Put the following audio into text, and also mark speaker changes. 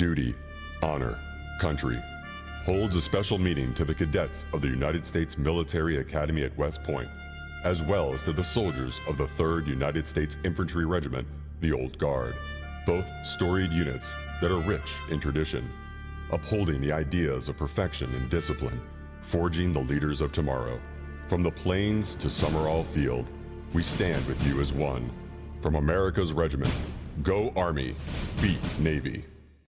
Speaker 1: duty, honor, country holds a special meaning to the cadets of the United States Military Academy at West Point, as well as to the soldiers of the 3rd United States Infantry Regiment, the Old Guard, both storied units that are rich in tradition, upholding the ideas of perfection and discipline, forging the leaders of tomorrow. From the plains to Summerall Field, we stand with you as one. From America's regiment, go Army, beat Navy.